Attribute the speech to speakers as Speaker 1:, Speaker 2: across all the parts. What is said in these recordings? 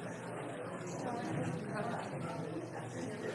Speaker 1: Thank
Speaker 2: you.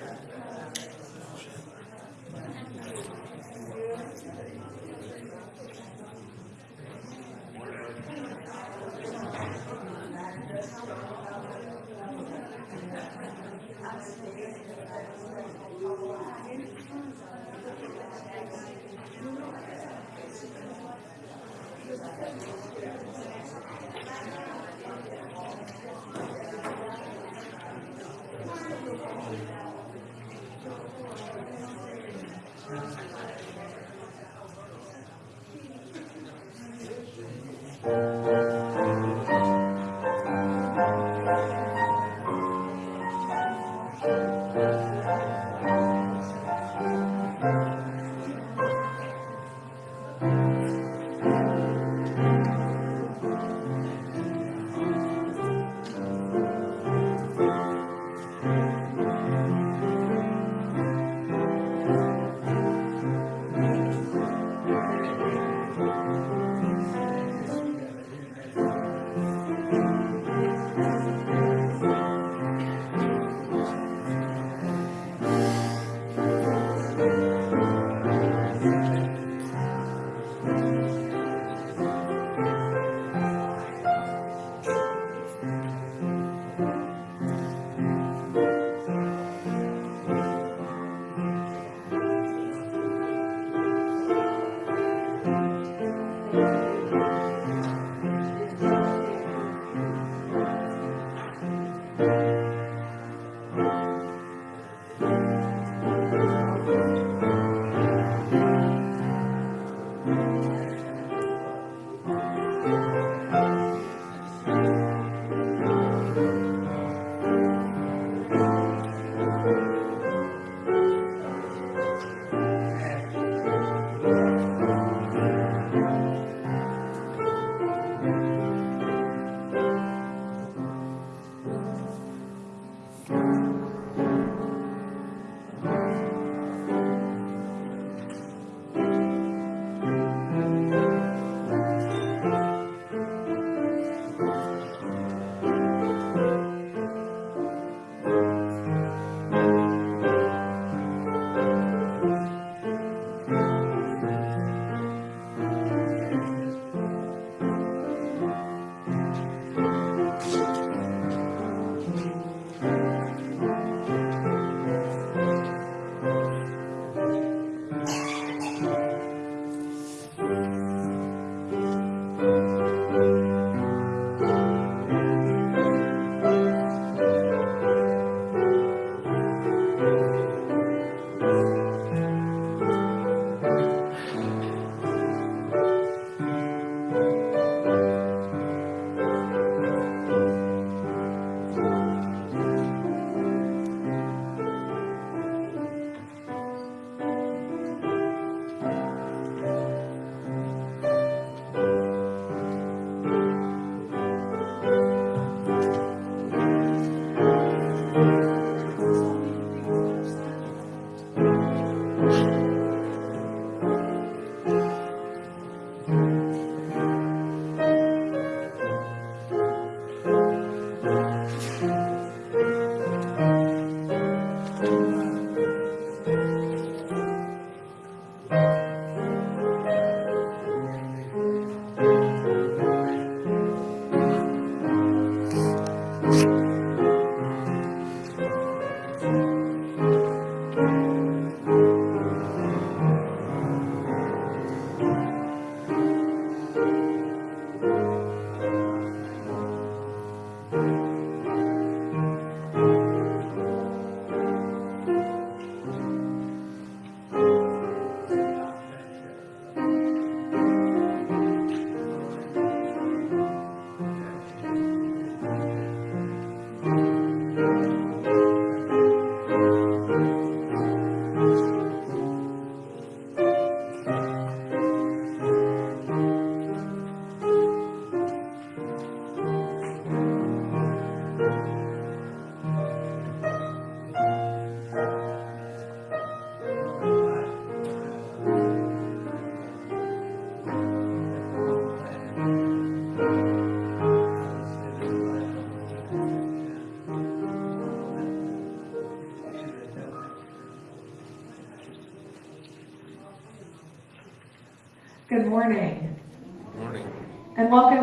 Speaker 2: you.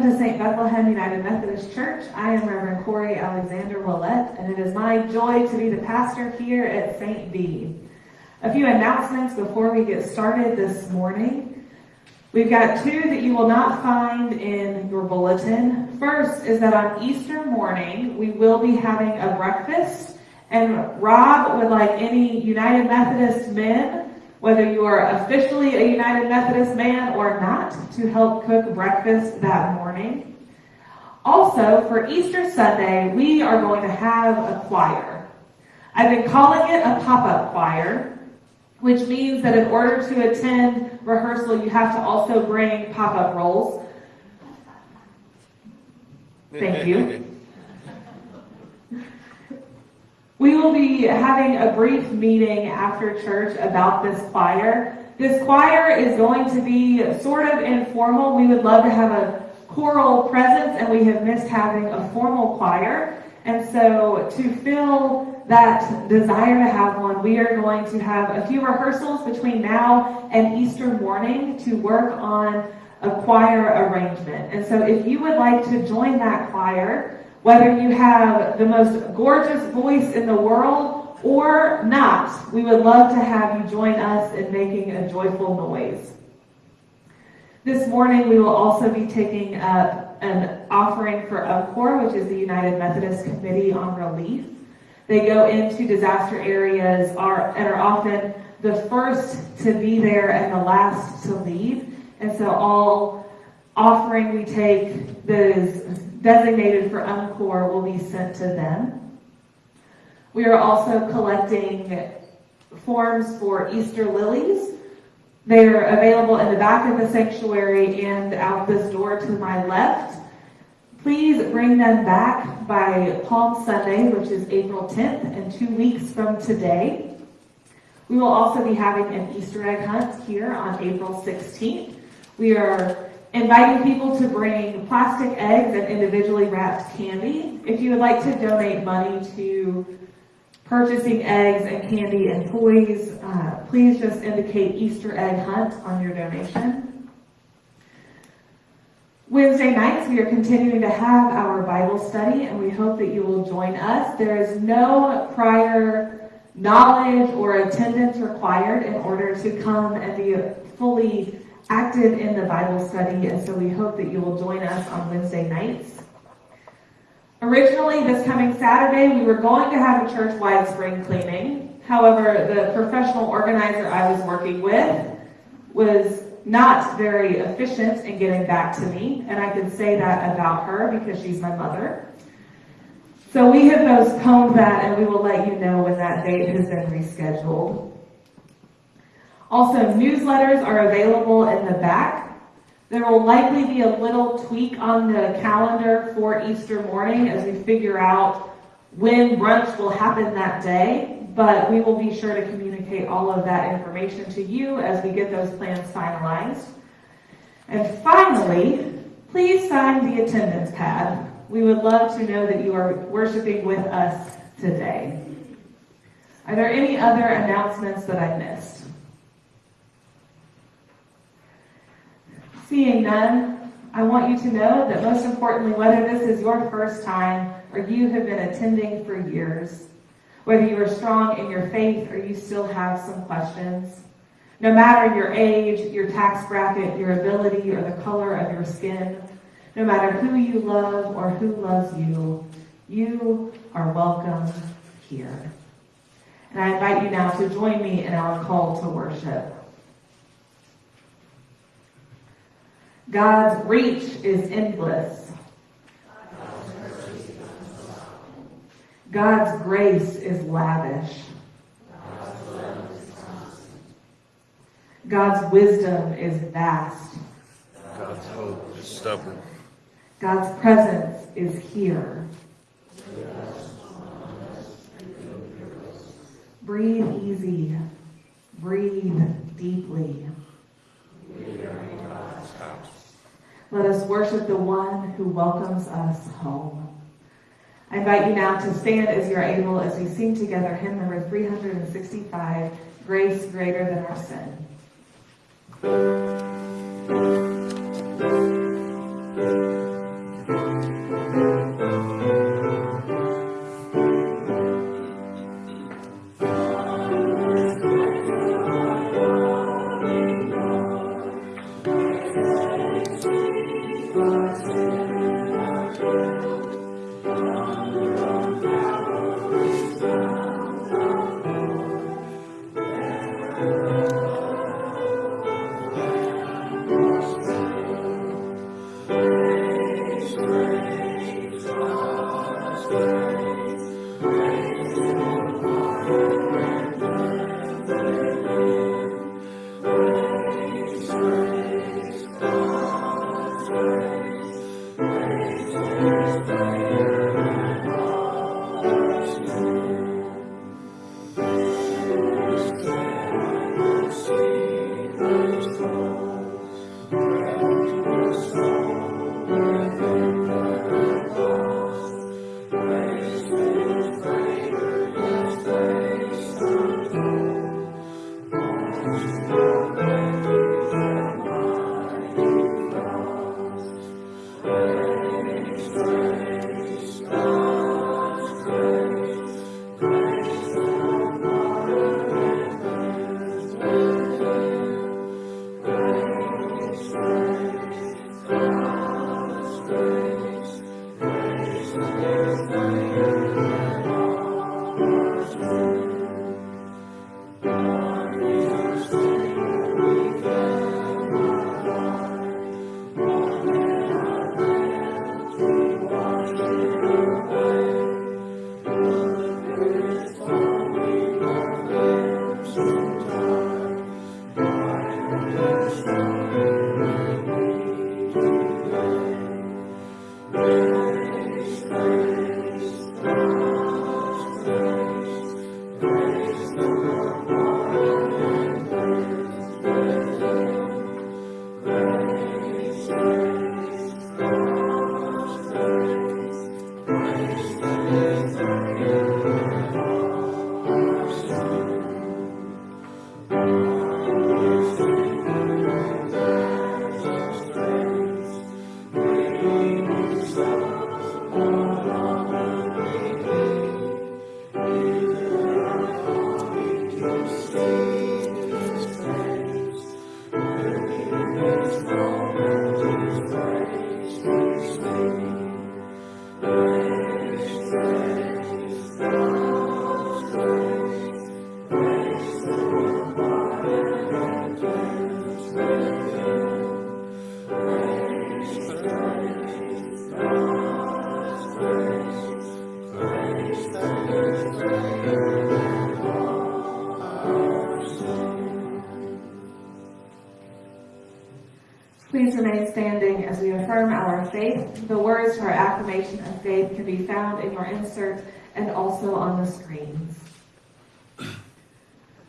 Speaker 2: To St. Bethlehem United Methodist Church. I am Reverend Corey Alexander Willett, and it is my joy to be the pastor here at St. B. A few announcements before we get started this morning. We've got two that you will not find in your bulletin. First is that on Easter morning, we will be having a breakfast, and Rob would like any United Methodist men whether you are officially a United Methodist man or not, to help cook breakfast that morning. Also, for Easter Sunday, we are going to have a choir. I've been calling it a pop-up choir, which means that in order to attend rehearsal, you have to also bring pop-up rolls. Thank you. We will be having a brief meeting after church about this choir. This choir is going to be sort of informal. We would love to have a choral presence and we have missed having a formal choir. And so to fill that desire to have one, we are going to have a few rehearsals between now and Easter morning to work on a choir arrangement. And so if you would like to join that choir, whether you have the most gorgeous voice in the world or not, we would love to have you join us in making a joyful noise. This morning, we will also be taking up an offering for UMCOR, which is the United Methodist Committee on Relief. They go into disaster areas are, and are often the first to be there and the last to leave. And so all offering we take that is designated for UMCOR will be sent to them. We are also collecting forms for Easter lilies. They are available in the back of the sanctuary and out this door to my left. Please bring them back by Palm Sunday, which is April 10th, and two weeks from today. We will also be having an Easter egg hunt here on April 16th. We are inviting people to bring plastic eggs and individually wrapped candy. If you would like to donate money to purchasing eggs and candy and toys, uh, please just indicate Easter egg hunt on your donation. Wednesday nights, we are continuing to have our Bible study, and we hope that you will join us. There is no prior knowledge or attendance required in order to come and be fully active in the Bible study, and so we hope that you will join us on Wednesday nights. Originally, this coming Saturday, we were going to have a church-wide spring cleaning. However, the professional organizer I was working with was not very efficient in getting back to me, and I can say that about her because she's my mother. So we have postponed that, and we will let you know when that date has been rescheduled. Also, newsletters are available in the back. There will likely be a little tweak on the calendar for Easter morning as we figure out when brunch will happen that day, but we will be sure to communicate all of that information to you as we get those plans finalized. And finally, please sign the attendance pad. We would love to know that you are worshiping with us today. Are there any other announcements that I missed? Seeing none, I want you to know that most importantly, whether this is your first time or you have been attending for years, whether you are strong in your faith or you still have some questions, no matter your age, your tax bracket, your ability, or the color of your skin, no matter who you love or who loves you, you are welcome here. And I invite you now to join me in our call to worship. God's reach is endless. God's grace is lavish. God's wisdom is vast.
Speaker 1: God's hope is stubborn.
Speaker 2: God's presence is here. Breathe easy. Breathe deeply. Let us worship the one who welcomes us home. I invite you now to stand as you're able as we sing together hymn number 365, Grace Greater Than Our Sin.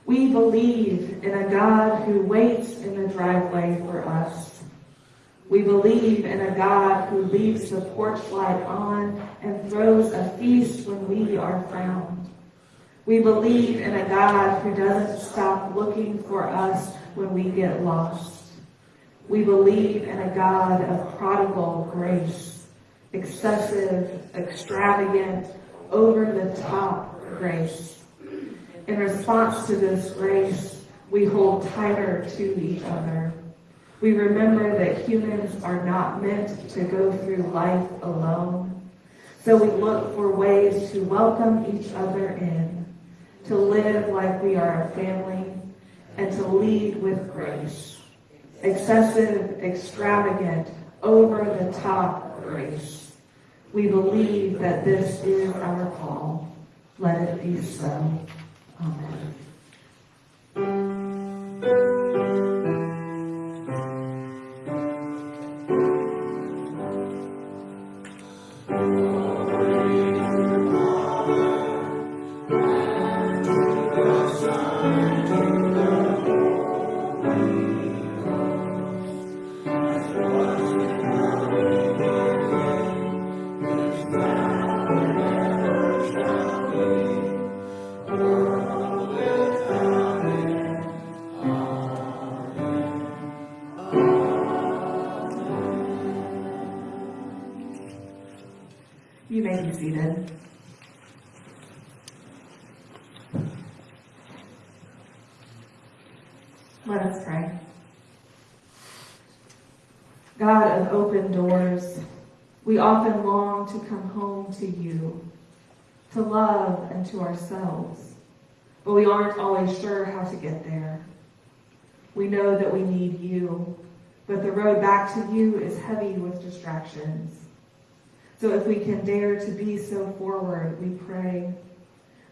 Speaker 2: We believe in a God who waits in the driveway for us. We believe in a God who leaves the porch light on and throws a feast when we are found. We believe in a God who doesn't stop looking for us when we get lost. We believe in a God of prodigal grace, excessive, extravagant, over the top grace. In response to this grace, we hold tighter to each other. We remember that humans are not meant to go through life alone. So we look for ways to welcome each other in, to live like we are a family, and to lead with grace. Excessive, extravagant, over the top grace. We believe that this is our call. Let it be so. Amen. Seated. Let us pray. God of open doors, we often long to come home to you, to love and to ourselves, but we aren't always sure how to get there. We know that we need you, but the road back to you is heavy with distractions. So if we can dare to be so forward, we pray.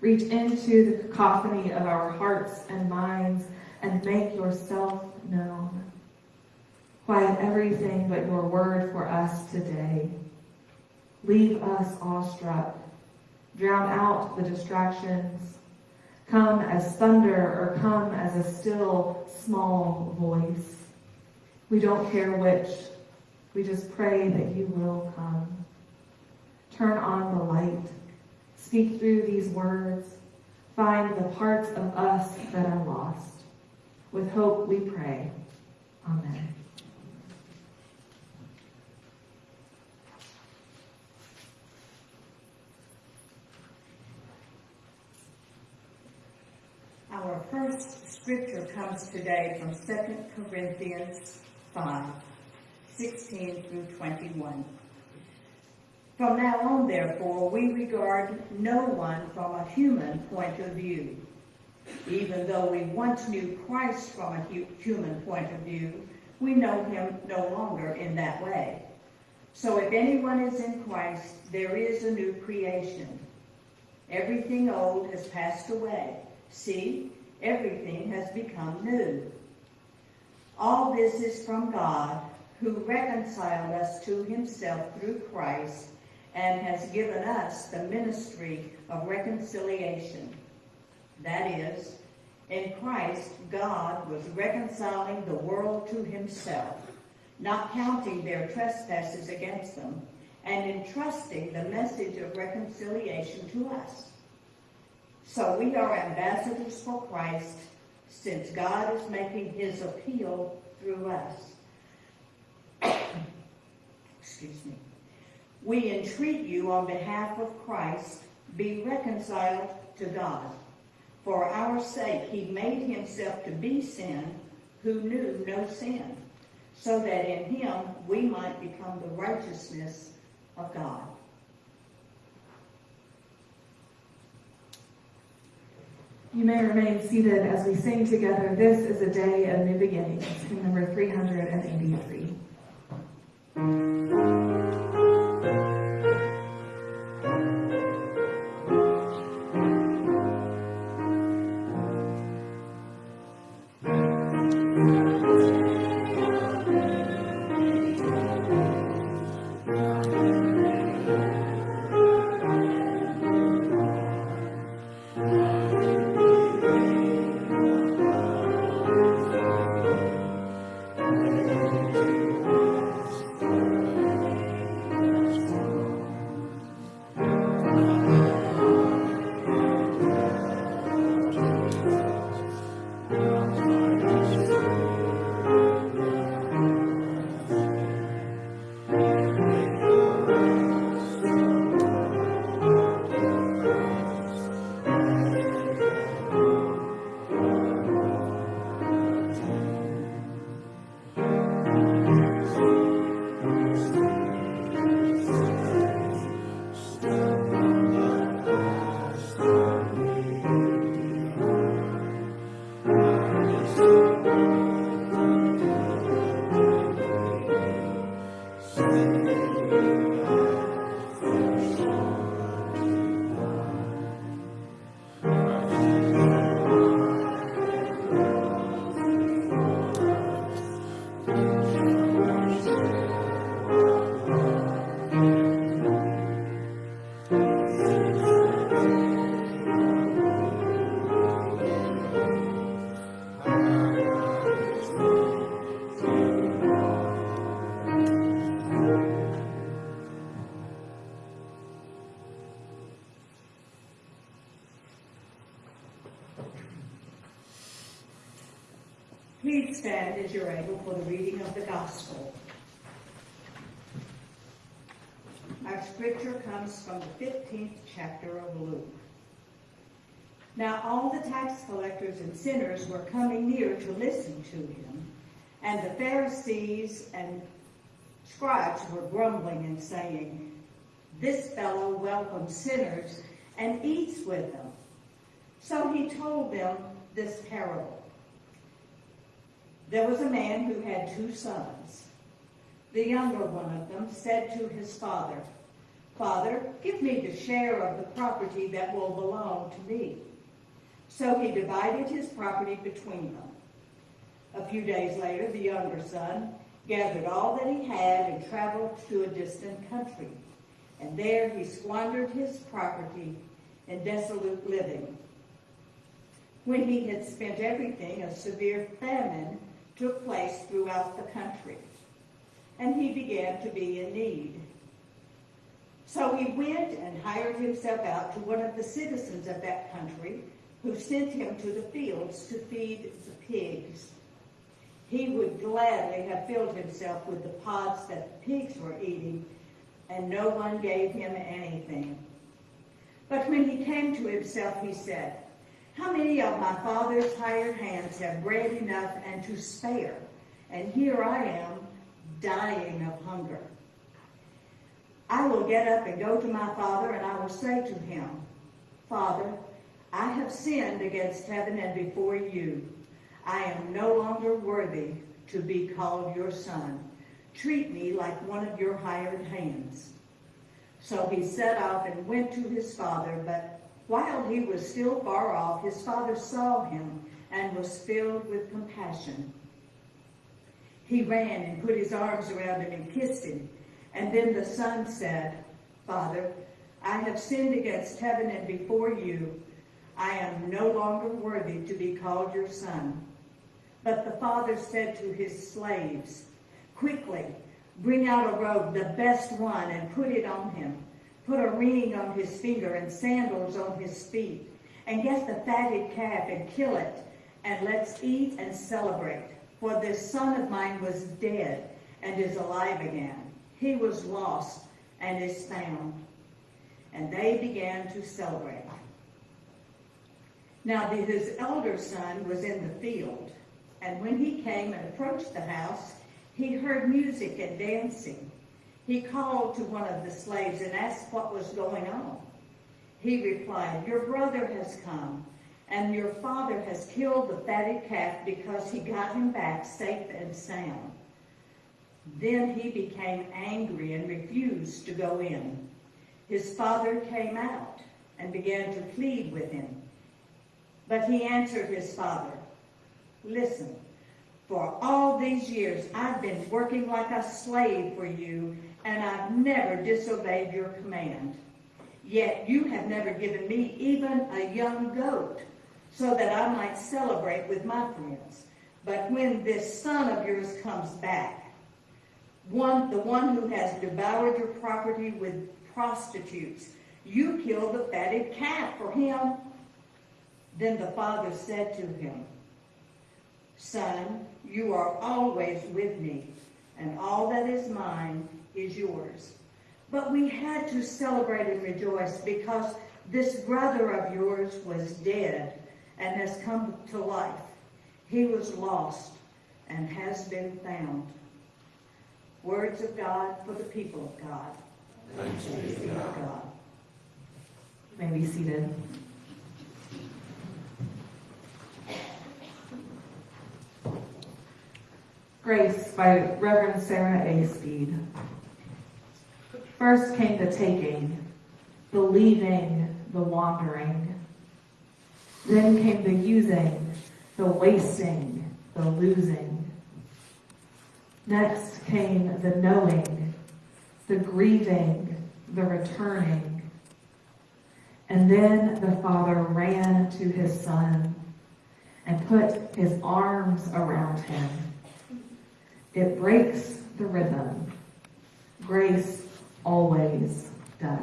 Speaker 2: Reach into the cacophony of our hearts and minds and make yourself known. Quiet everything but your word for us today. Leave us awestruck. Drown out the distractions. Come as thunder or come as a still, small voice. We don't care which. We just pray that you will come. Turn on the light. Speak through these words. Find the parts of us that are lost. With hope we pray. Amen.
Speaker 3: Our first scripture comes today from 2 Corinthians 5, 16 through 21. From now on, therefore, we regard no one from a human point of view. Even though we once knew Christ from a hu- human point of view, we know him no longer in that way. So if anyone is in Christ, there is a new creation. Everything old has passed away. See, everything has become new. All this is from God, who reconciled us to himself through Christ and has given us the ministry of reconciliation. That is, in Christ, God was reconciling the world to himself, not counting their trespasses against them, and entrusting the message of reconciliation to us. So we are ambassadors for Christ, since God is making his appeal through us. Excuse me. We entreat you on behalf of Christ, be reconciled to God. For our sake he made himself to be sin who knew no sin, so that in him we might become the righteousness of God.
Speaker 2: You may remain seated as we sing together, This is a Day of New Beginnings, hymn number 383. Amen.
Speaker 3: Please stand as you're able for the reading of the gospel. Our scripture comes from the 15th chapter of Luke. Now all the tax collectors and sinners were coming near to listen to him, and the Pharisees and scribes were grumbling and saying, This fellow welcomes sinners and eats with them. So he told them this parable. There was a man who had two sons. The younger one of them said to his father, Father, give me the share of the property that will belong to me. So he divided his property between them. A few days later, the younger son gathered all that he had and traveled to a distant country. And there he squandered his property in desolate living. When he had spent everything, a severe famine took place throughout the country, and he began to be in need. So he went and hired himself out to one of the citizens of that country, who sent him to the fields to feed the pigs. He would gladly have filled himself with the pods that the pigs were eating, and no one gave him anything. But when he came to himself, he said, How many of my father's hired hands have bread enough and to spare? And here I am, dying of hunger. I will get up and go to my father, and I will say to him, Father, I have sinned against heaven and before you. I am no longer worthy to be called your son. Treat me like one of your hired hands. So he set off and went to his father, but while he was still far off, his father saw him and was filled with compassion. He ran and put his arms around him and kissed him. And then the son said, Father, I have sinned against heaven and before you. I am no longer worthy to be called your son. But the father said to his slaves, Quickly, bring out a robe, the best one, and put it on him. Put a ring on his finger and sandals on his feet. And get the fatted calf and kill it, and let's eat and celebrate. For this son of mine was dead and is alive again. He was lost and is found. And they began to celebrate. Now his elder son was in the field, and when he came and approached the house, he heard music and dancing. He called to one of the slaves and asked what was going on. He replied, Your brother has come, and your father has killed the fatted calf because he got him back safe and sound. Then he became angry and refused to go in. His father came out and began to plead with him. But he answered his father, Listen, for all these years I've been working like a slave for you, and I've never disobeyed your command. Yet you have never given me even a young goat, so that I might celebrate with my friends. But when this son of yours comes back, one, the one who has devoured your property with prostitutes, you kill the fatted calf for him. Then the father said to him, Son, you are always with me, and all that is mine is yours. But we had to celebrate and rejoice because this brother of yours was dead and has come to life. He was lost and has been found. Words of God for the people of God.
Speaker 1: Thanks be to God.
Speaker 3: of God.
Speaker 2: You may be seated. Grace by Reverend Sarah A. Speed. First came the taking, the leaving, the wandering. Then came the using, the wasting, the losing. Next came the knowing, the grieving, the returning. And then the father ran to his son and put his arms around him. It breaks the rhythm. Grace always does.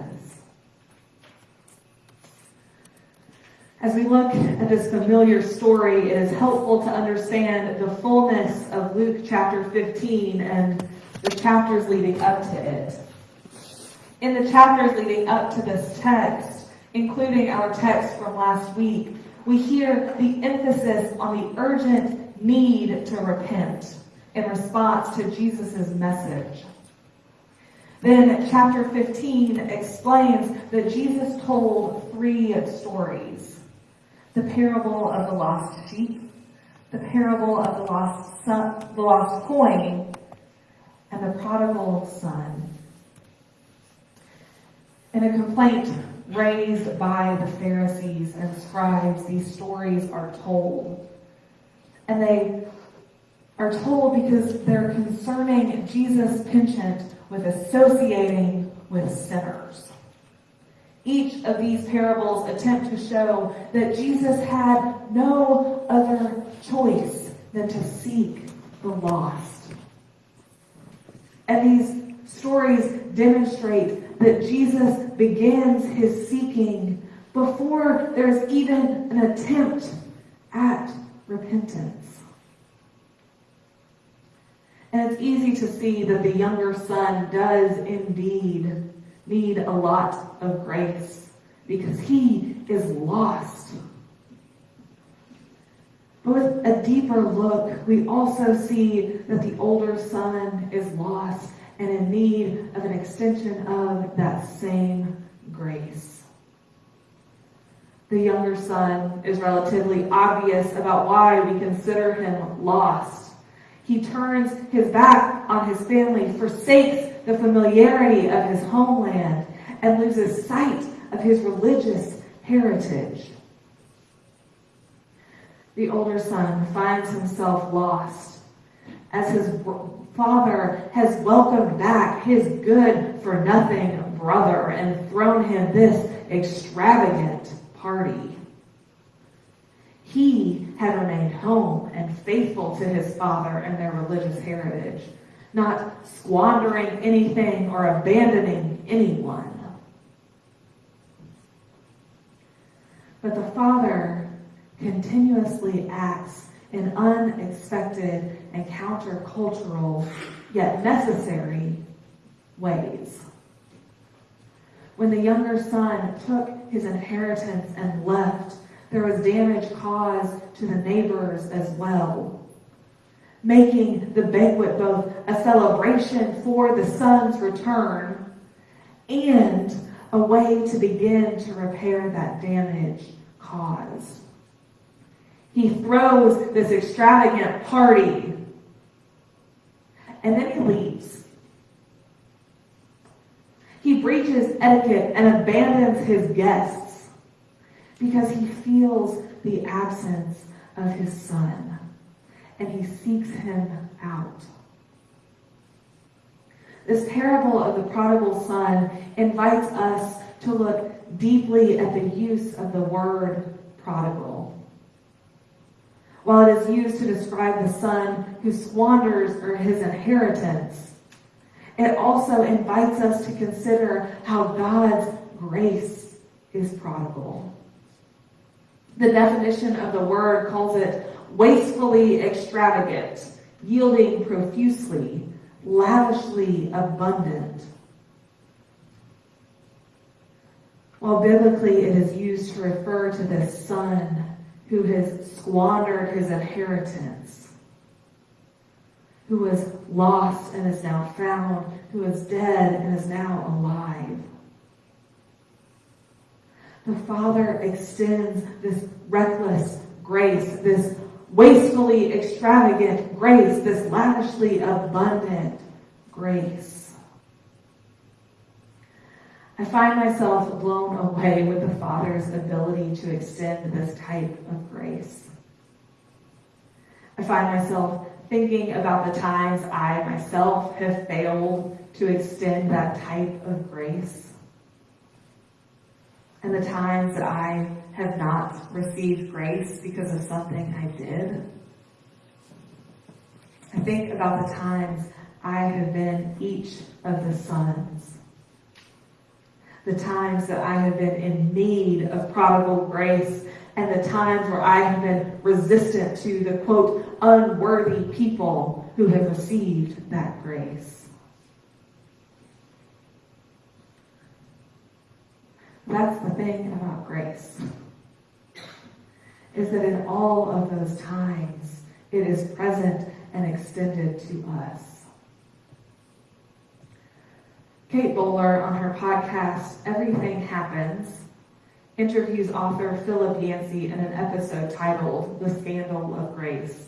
Speaker 2: As we look at this familiar story, it is helpful to understand the fullness of Luke chapter 15 and the chapters leading up to it. In the chapters leading up to this text, including our text from last week, we hear the emphasis on the urgent need to repent in response to Jesus' message. Then chapter 15 explains that Jesus told three stories. The parable of the lost sheep, the parable of the lost son, the lost coin, and the prodigal son. In a complaint raised by the Pharisees and scribes, these stories are told. And they are told because they're concerning Jesus' penchant with associating with sinners. Each of these parables attempt to show that Jesus had no other choice than to seek the lost. And these stories demonstrate that Jesus begins his seeking before there's even an attempt at repentance. And it's easy to see that the younger son does indeed need a lot of grace because he is lost. But with a deeper look, we also see that the older son is lost and in need of an extension of that same grace. The younger son is relatively obvious about why we consider him lost. He turns his back on his family, forsakes the familiarity of his homeland, and loses sight of his religious heritage. The older son finds himself lost as his father has welcomed back his good for nothing brother and thrown him this extravagant party. He had remained home and faithful to his father and their religious heritage, not squandering anything or abandoning anyone. But the father continuously acts in unexpected and countercultural, yet necessary ways. When the younger son took his inheritance and left, there was damage caused to the neighbors as well, making the banquet both a celebration for the son's return and a way to begin to repair that damage caused. He throws this extravagant party and then he leaves. He breaches etiquette and abandons his guests because he feels the absence of his son and he seeks him out. This parable of the prodigal son invites us to look deeply at the use of the word prodigal. While it is used to describe the son who squanders or his inheritance, it also invites us to consider how God's grace is prodigal. The definition of the word calls it wastefully extravagant, yielding profusely, lavishly abundant. While biblically it is used to refer to the son who has squandered his inheritance, who was lost and is now found, who is dead and is now alive. The Father extends this reckless grace, this wastefully extravagant grace, this lavishly abundant grace. I find myself blown away with the Father's ability to extend this type of grace. I find myself thinking about the times I myself have failed to extend that type of grace. And the times that I have not received grace because of something I did. I think about the times I have been each of the sons. The times that I have been in need of prodigal grace and the times where I have been resistant to the quote, unworthy people who have received that grace. That's the thing about grace. Is that in all of those times, it is present and extended to us. Kate Bowler on her podcast, Everything Happens, interviews author Philip Yancey in an episode titled The Scandal of Grace.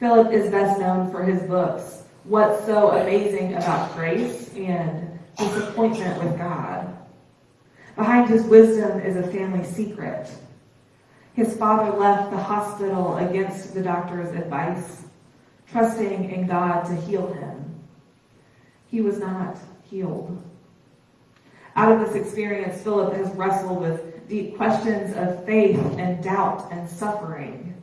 Speaker 2: Philip is best known for his books, What's So Amazing About Grace and Disappointment with God. Behind his wisdom is a family secret. His father left the hospital against the doctor's advice, trusting in God to heal him. He was not healed. Out of this experience, Philip has wrestled with deep questions of faith and doubt and suffering.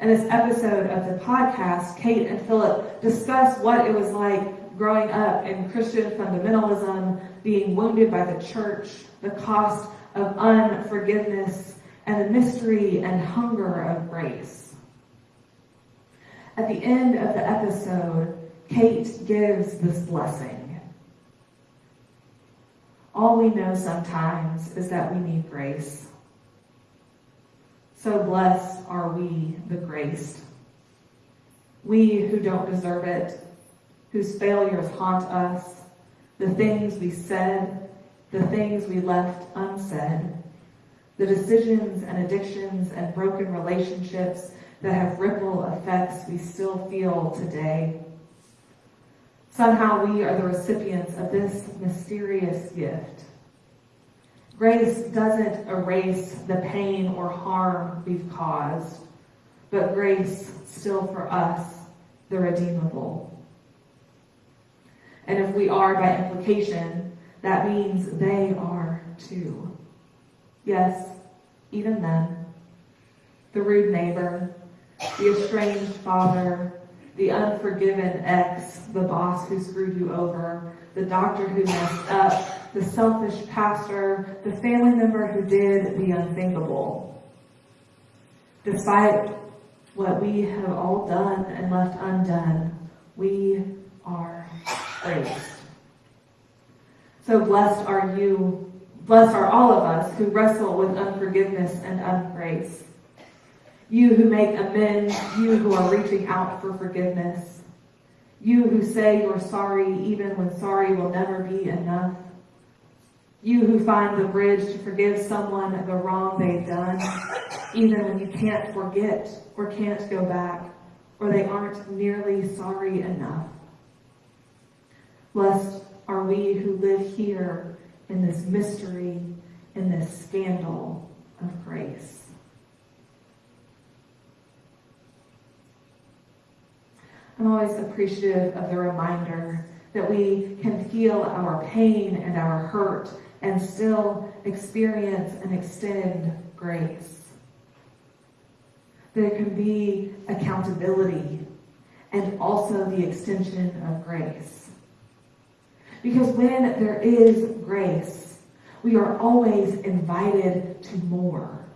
Speaker 2: In this episode of the podcast, Kate and Philip discuss what it was like growing up in Christian fundamentalism, being wounded by the church, the cost of unforgiveness, and the mystery and hunger of grace. At the end of the episode, Kate gives this blessing. All we know sometimes is that we need grace. So blessed are we, the graced. We who don't deserve it, whose failures haunt us, the things we said, the things we left unsaid, the decisions and addictions and broken relationships that have ripple effects we still feel today. Somehow we are the recipients of this mysterious gift. Grace doesn't erase the pain or harm we've caused, but grace still for us, the redeemable. And if we are by implication, that means they are too. Yes, even them. The rude neighbor, the estranged father, the unforgiven ex, the boss who screwed you over, the doctor who messed up, the selfish pastor, the family member who did the unthinkable. Despite what we have all done and left undone, we are So blessed are you, blessed are all of us who wrestle with unforgiveness and ungrace. You who make amends, you who are reaching out for forgiveness. You who say you're sorry even when sorry will never be enough. You who find the bridge to forgive someone the wrong they've done, even when you can't forget or can't go back, or they aren't nearly sorry enough. Blessed are we who live here in this mystery, in this scandal of grace. I'm always appreciative of the reminder that we can feel our pain and our hurt and still experience and extend grace. There can be accountability and also the extension of grace. Because when there is grace, we are always invited to more.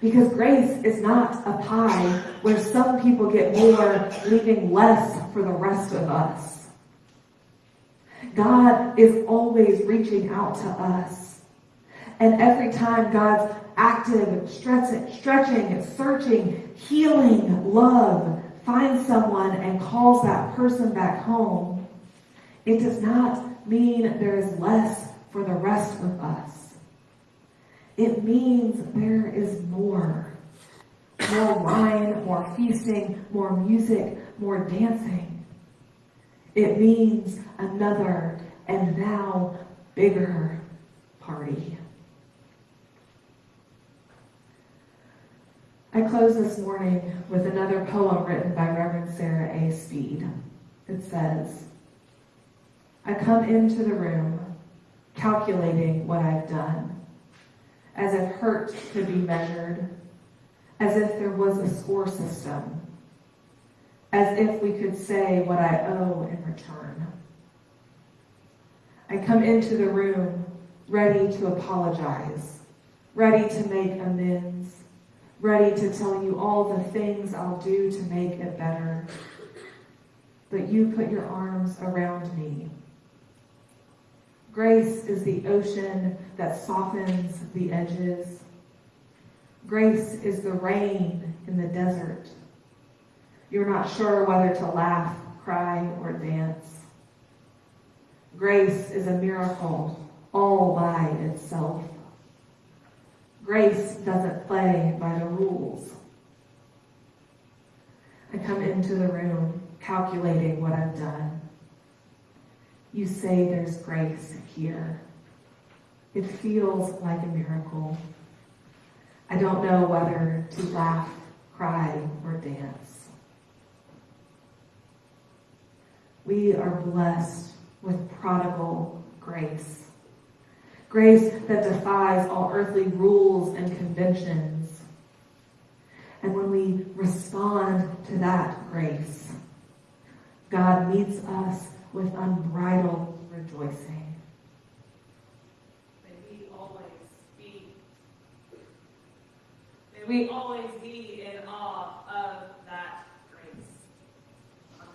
Speaker 2: Because grace is not a pie where some people get more, leaving less for the rest of us. God is always reaching out to us. And every time God's active, stretching, searching, healing love finds someone and calls that person back home, it does not mean there is less for the rest of us. It means there is more. More wine, more feasting, more music, more dancing. It means another and now bigger party. I close this morning with another poem written by Reverend Sarah A. Speed. It says, I come into the room calculating what I've done as if hurt could be measured, as if there was a score system, as if we could say what I owe in return. I come into the room ready to apologize, ready to make amends, ready to tell you all the things I'll do to make it better. But you put your arms around me. Grace is the ocean that softens the edges. Grace is the rain in the desert. You're not sure whether to laugh, cry, or dance. Grace is a miracle all by itself. Grace doesn't play by the rules. I come into the room calculating what I've done. You say there's grace here. It feels like a miracle. I don't know whether to laugh, cry, or dance. We are blessed with prodigal grace. Grace that defies all earthly rules and conventions. And when we respond to that grace, God meets us with unbridled rejoicing. May we always be, may we always be in awe of that grace. Amen.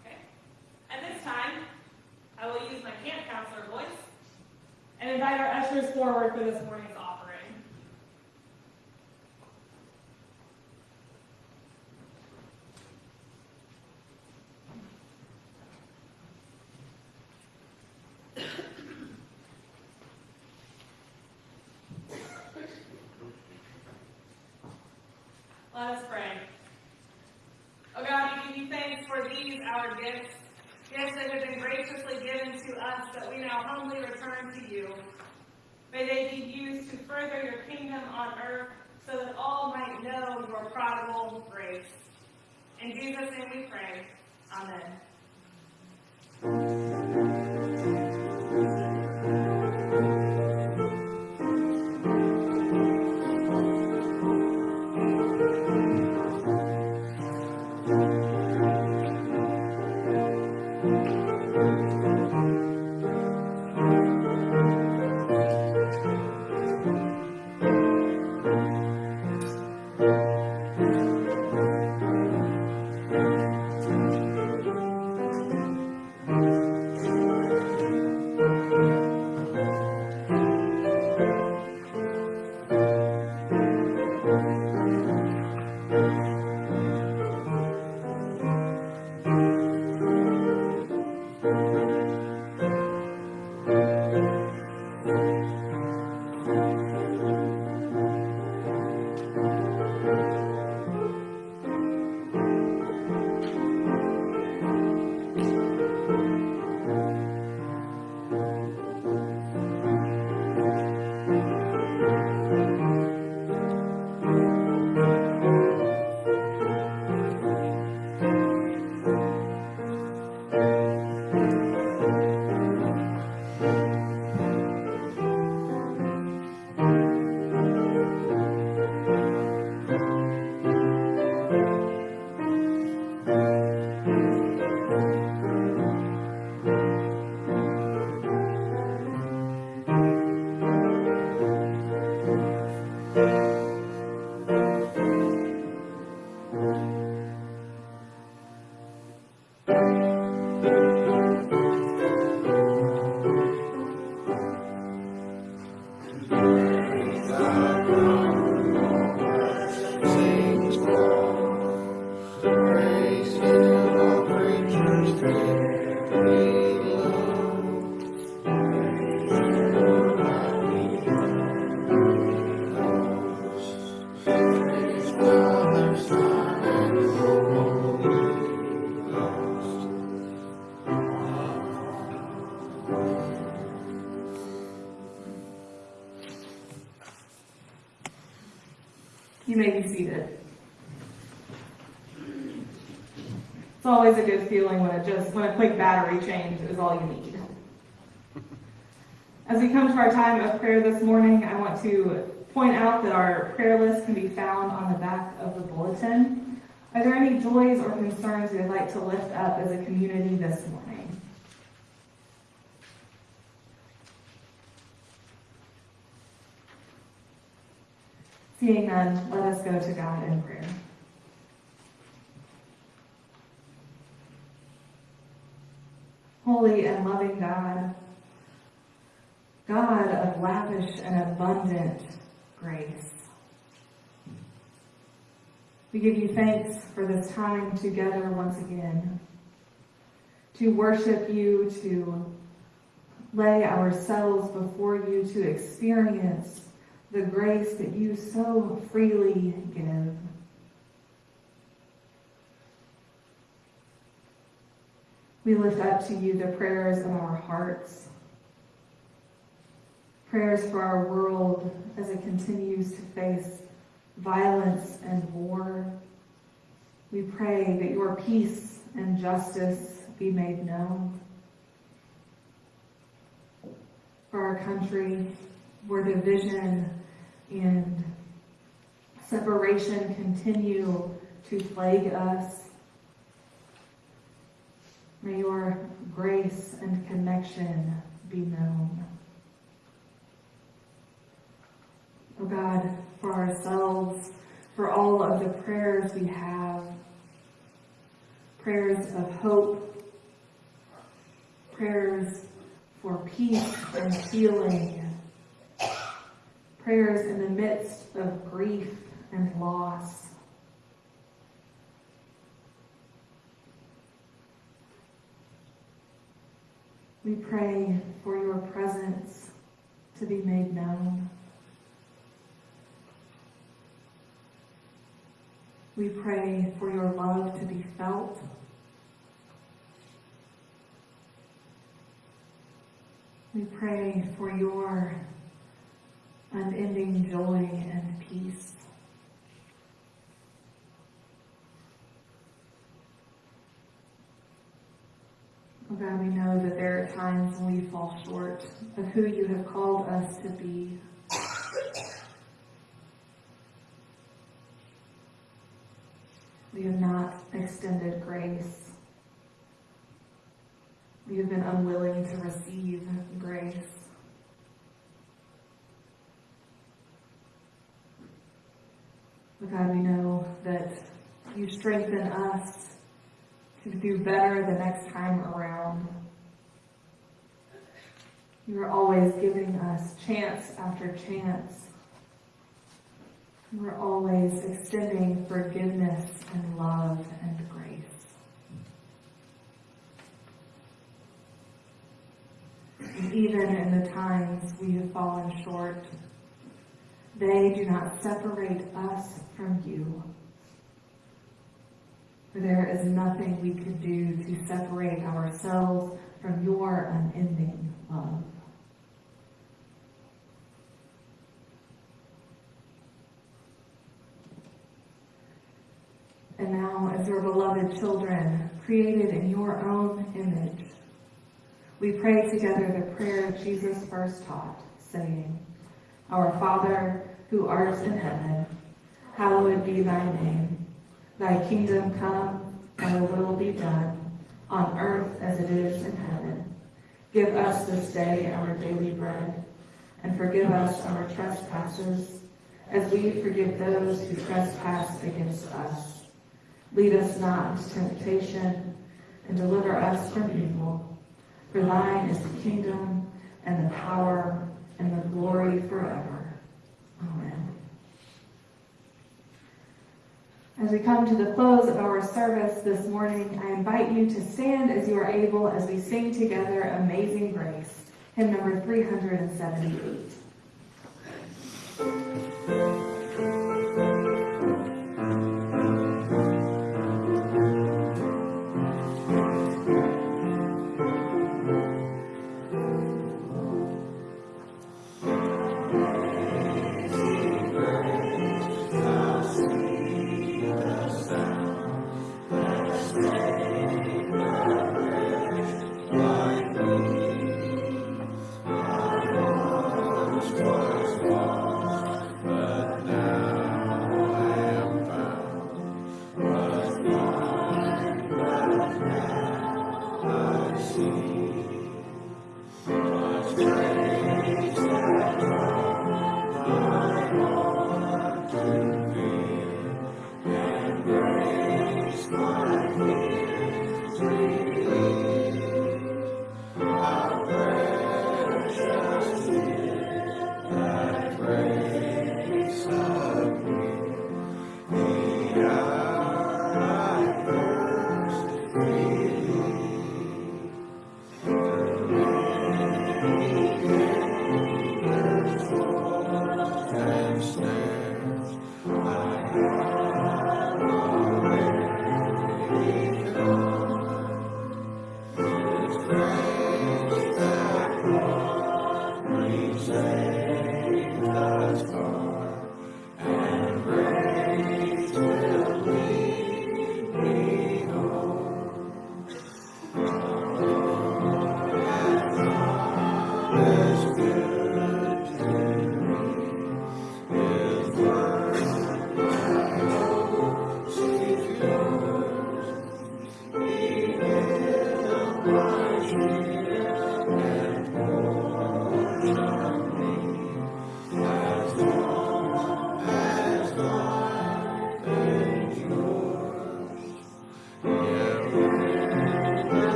Speaker 2: Okay. At this time, I will use my camp counselor voice and our ushers forward for this morning's offering. Let us pray. Oh God, we give you thanks for these, our gifts, gifts that have been graciously given to us that we now humbly return to you. May they be used to further your kingdom on earth so that all might know your prodigal grace. In Jesus' name we pray. Amen. just when a quick battery change is all you need. As we come to our time of prayer this morning, I want to point out that our prayer list can be found on the back of the bulletin. Are there any joys or concerns you would like to lift up as a community this morning? Seeing none, let us go to God in prayer. Lavish and abundant grace, we give you thanks for this time together once again, to worship you, to lay ourselves before you, to experience the grace that you so freely give. We lift up to you the prayers of our hearts, prayers for our world as it continues to face violence and war. We pray that your peace and justice be made known. For our country, where division and separation continue to plague us, may your grace and connection be known. Oh God, for ourselves, for all of the prayers we have, prayers of hope, prayers for peace and healing, prayers in the midst of grief and loss. We pray for your presence to be made known. We pray for your love to be felt. We pray for your unending joy and peace. Oh God, we know that there are times when we fall short of who you have called us to be. We have not extended grace. We have been unwilling to receive grace. But God, we know that you strengthen us to do better the next time around. You are always giving us chance after chance. Are always extending forgiveness and love and grace. Even in the times we have fallen short, they do not separate us from you. For there is nothing we could do to separate ourselves from your unending love. And now, as your beloved children, created in your own image, we pray together the prayer Jesus first taught, saying, Our Father, who art in heaven, hallowed be thy name. Thy kingdom come, thy will be done, on earth as it is in heaven. Give us this day our daily bread, and forgive us our trespasses, as we forgive those who trespass against us. Lead us not into temptation, and deliver us from evil. For thine is the kingdom, and the power, and the glory forever. Amen. As we come to the close of our service this morning, I invite you to stand as you are able as we sing together Amazing Grace, hymn number 378.
Speaker 1: Christmas.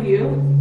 Speaker 1: Want